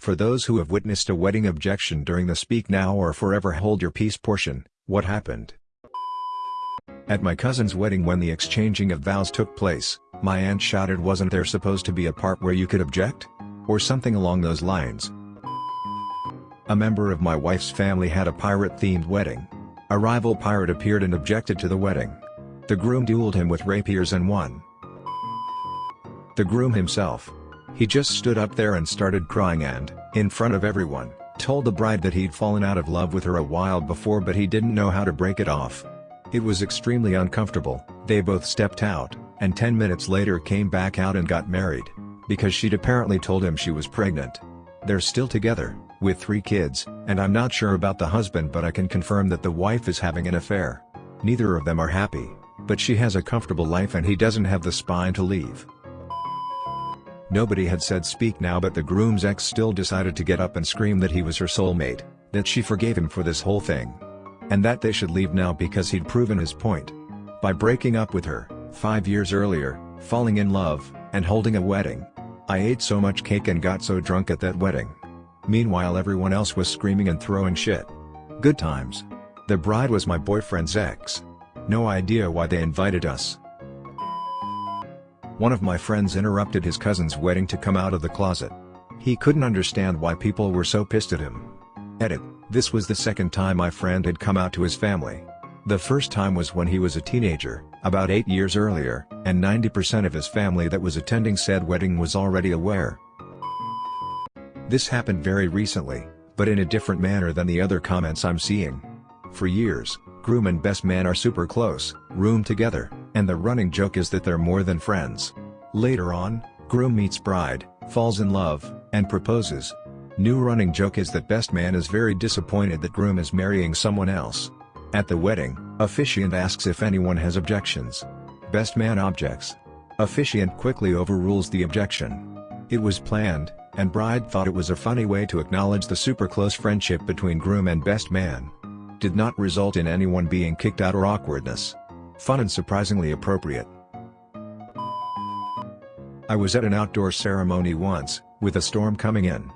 For those who have witnessed a wedding objection during the speak now or forever hold your peace portion, what happened? At my cousin's wedding when the exchanging of vows took place, my aunt shouted wasn't there supposed to be a part where you could object? Or something along those lines. A member of my wife's family had a pirate-themed wedding. A rival pirate appeared and objected to the wedding. The groom dueled him with rapiers and won. The groom himself. He just stood up there and started crying and, in front of everyone, told the bride that he'd fallen out of love with her a while before but he didn't know how to break it off. It was extremely uncomfortable, they both stepped out, and 10 minutes later came back out and got married. Because she'd apparently told him she was pregnant. They're still together, with three kids, and I'm not sure about the husband but I can confirm that the wife is having an affair. Neither of them are happy, but she has a comfortable life and he doesn't have the spine to leave. Nobody had said speak now but the groom's ex still decided to get up and scream that he was her soulmate, that she forgave him for this whole thing. And that they should leave now because he'd proven his point. By breaking up with her, five years earlier, falling in love, and holding a wedding. I ate so much cake and got so drunk at that wedding. Meanwhile everyone else was screaming and throwing shit. Good times. The bride was my boyfriend's ex. No idea why they invited us. One of my friends interrupted his cousin's wedding to come out of the closet. He couldn't understand why people were so pissed at him. Edit, this was the second time my friend had come out to his family. The first time was when he was a teenager, about 8 years earlier, and 90% of his family that was attending said wedding was already aware. This happened very recently, but in a different manner than the other comments I'm seeing. For years, groom and best man are super close, room together, and the running joke is that they're more than friends. Later on, groom meets bride, falls in love, and proposes. New running joke is that best man is very disappointed that groom is marrying someone else. At the wedding, officiant asks if anyone has objections. Best man objects. Officiant quickly overrules the objection. It was planned, and bride thought it was a funny way to acknowledge the super close friendship between groom and best man. Did not result in anyone being kicked out or awkwardness. Fun and surprisingly appropriate. I was at an outdoor ceremony once, with a storm coming in.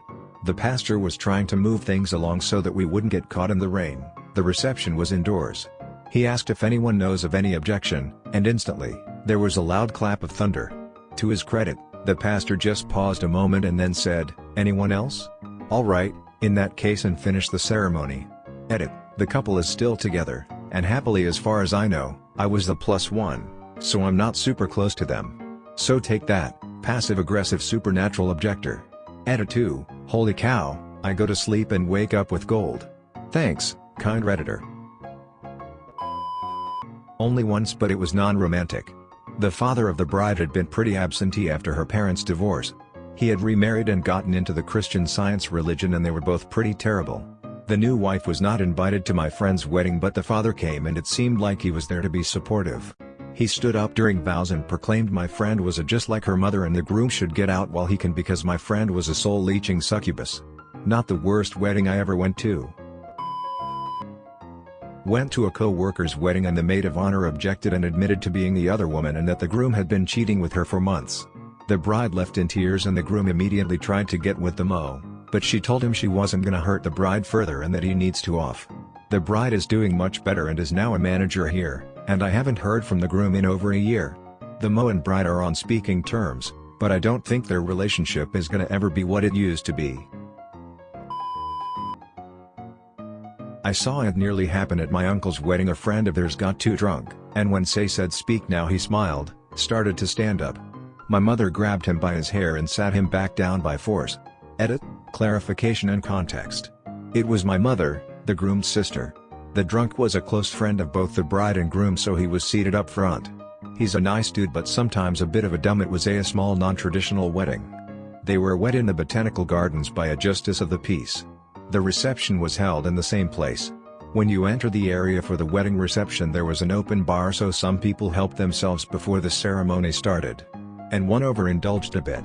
The pastor was trying to move things along so that we wouldn't get caught in the rain, the reception was indoors. He asked if anyone knows of any objection, and instantly, there was a loud clap of thunder. To his credit, the pastor just paused a moment and then said, anyone else? Alright, in that case and finished the ceremony. Edit, the couple is still together, and happily as far as I know. I was the plus one, so I'm not super close to them. So take that, passive-aggressive supernatural objector. Edit 2, holy cow, I go to sleep and wake up with gold. Thanks, kind redditor. Only once but it was non-romantic. The father of the bride had been pretty absentee after her parents' divorce. He had remarried and gotten into the Christian Science religion and they were both pretty terrible. The new wife was not invited to my friend's wedding but the father came and it seemed like he was there to be supportive. He stood up during vows and proclaimed my friend was a just like her mother and the groom should get out while he can because my friend was a soul-leeching succubus. Not the worst wedding I ever went to. Went to a co-worker's wedding and the maid of honor objected and admitted to being the other woman and that the groom had been cheating with her for months. The bride left in tears and the groom immediately tried to get with the mo but she told him she wasn't gonna hurt the bride further and that he needs to off. The bride is doing much better and is now a manager here, and I haven't heard from the groom in over a year. The Mo and bride are on speaking terms, but I don't think their relationship is gonna ever be what it used to be. I saw it nearly happen at my uncle's wedding a friend of theirs got too drunk, and when Say said speak now he smiled, started to stand up. My mother grabbed him by his hair and sat him back down by force. Edit, clarification and context. It was my mother, the groom's sister. The drunk was a close friend of both the bride and groom so he was seated up front. He's a nice dude but sometimes a bit of a dumb it was a small non-traditional wedding. They were wed in the botanical gardens by a justice of the peace. The reception was held in the same place. When you enter the area for the wedding reception there was an open bar so some people helped themselves before the ceremony started. And one overindulged a bit.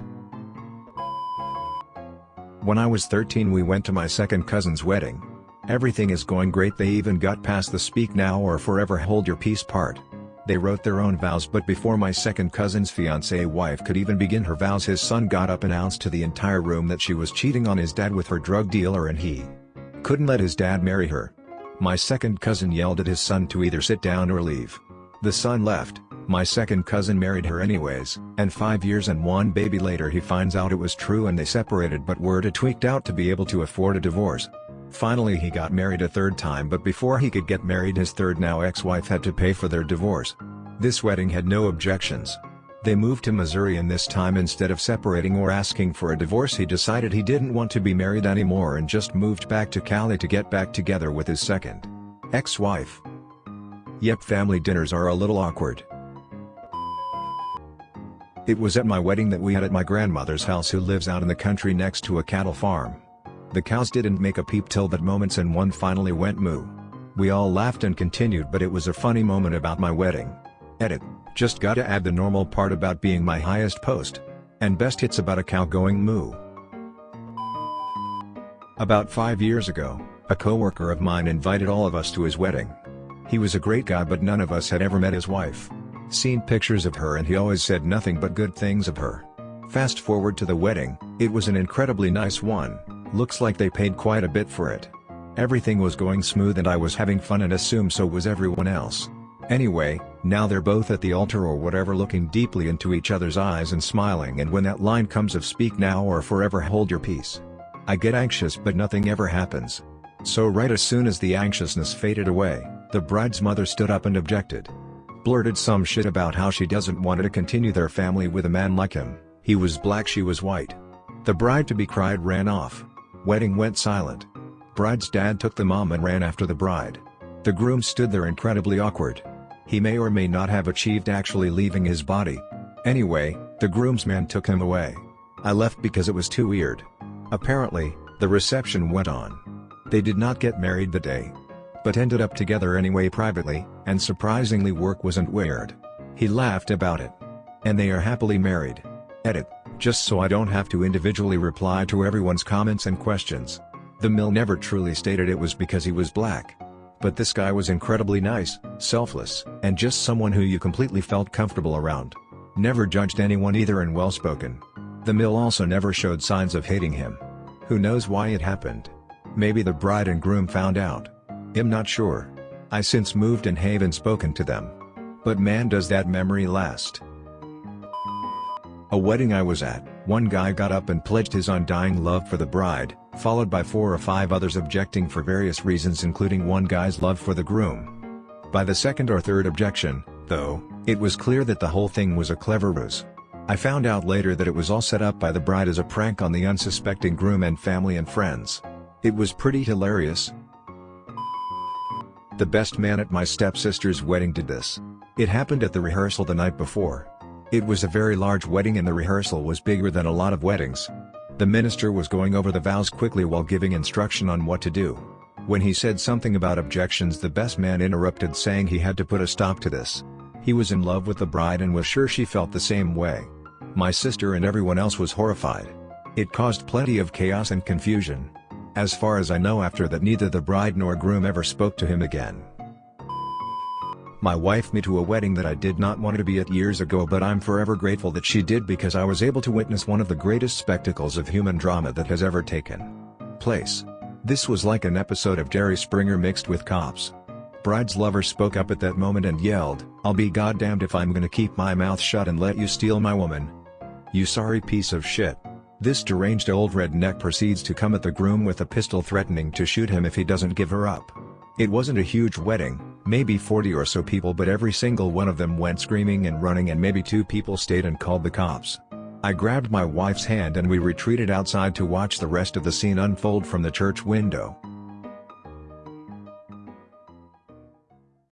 When I was 13 we went to my second cousin's wedding. Everything is going great they even got past the speak now or forever hold your peace part. They wrote their own vows but before my second cousin's fiancée wife could even begin her vows his son got up and announced to the entire room that she was cheating on his dad with her drug dealer and he couldn't let his dad marry her. My second cousin yelled at his son to either sit down or leave. The son left, my second cousin married her anyways, and five years and one baby later he finds out it was true and they separated but were too tweaked out to be able to afford a divorce. Finally he got married a third time but before he could get married his third now ex-wife had to pay for their divorce. This wedding had no objections. They moved to Missouri and this time instead of separating or asking for a divorce he decided he didn't want to be married anymore and just moved back to Cali to get back together with his second ex-wife. Yep family dinners are a little awkward. It was at my wedding that we had at my grandmother's house who lives out in the country next to a cattle farm. The cows didn't make a peep till that moments and one finally went moo. We all laughed and continued but it was a funny moment about my wedding. Edit. Just gotta add the normal part about being my highest post. And best hits about a cow going moo. About 5 years ago, a coworker of mine invited all of us to his wedding. He was a great guy but none of us had ever met his wife. Seen pictures of her and he always said nothing but good things of her. Fast forward to the wedding, it was an incredibly nice one, looks like they paid quite a bit for it. Everything was going smooth and I was having fun and assume so was everyone else. Anyway, now they're both at the altar or whatever looking deeply into each other's eyes and smiling and when that line comes of speak now or forever hold your peace. I get anxious but nothing ever happens. So right as soon as the anxiousness faded away, the bride's mother stood up and objected. Blurted some shit about how she doesn't want to continue their family with a man like him, he was black she was white. The bride-to-be cried ran off. Wedding went silent. Bride's dad took the mom and ran after the bride. The groom stood there incredibly awkward. He may or may not have achieved actually leaving his body. Anyway, the groomsman took him away. I left because it was too weird. Apparently, the reception went on. They did not get married the day. But ended up together anyway privately, and surprisingly work wasn't weird. He laughed about it. And they are happily married. Edit, just so I don't have to individually reply to everyone's comments and questions. The MIL never truly stated it was because he was black. But this guy was incredibly nice, selfless, and just someone who you completely felt comfortable around. Never judged anyone either and well-spoken. The MIL also never showed signs of hating him. Who knows why it happened? Maybe the bride and groom found out. I'm not sure. I since moved and haven't spoken to them. But man does that memory last. A wedding I was at, one guy got up and pledged his undying love for the bride, followed by four or five others objecting for various reasons including one guy's love for the groom. By the second or third objection, though, it was clear that the whole thing was a clever ruse. I found out later that it was all set up by the bride as a prank on the unsuspecting groom and family and friends. It was pretty hilarious. The best man at my stepsister's wedding did this. It happened at the rehearsal the night before. It was a very large wedding and the rehearsal was bigger than a lot of weddings. The minister was going over the vows quickly while giving instruction on what to do. When he said something about objections the best man interrupted saying he had to put a stop to this. He was in love with the bride and was sure she felt the same way. My sister and everyone else was horrified. It caused plenty of chaos and confusion. As far as I know after that neither the bride nor groom ever spoke to him again. My wife me to a wedding that I did not want to be at years ago but I'm forever grateful that she did because I was able to witness one of the greatest spectacles of human drama that has ever taken place. This was like an episode of Jerry Springer mixed with cops. Bride's lover spoke up at that moment and yelled, I'll be goddamned if I'm gonna keep my mouth shut and let you steal my woman. You sorry piece of shit. This deranged old redneck proceeds to come at the groom with a pistol threatening to shoot him if he doesn't give her up. It wasn't a huge wedding, maybe 40 or so people but every single one of them went screaming and running and maybe two people stayed and called the cops. I grabbed my wife's hand and we retreated outside to watch the rest of the scene unfold from the church window.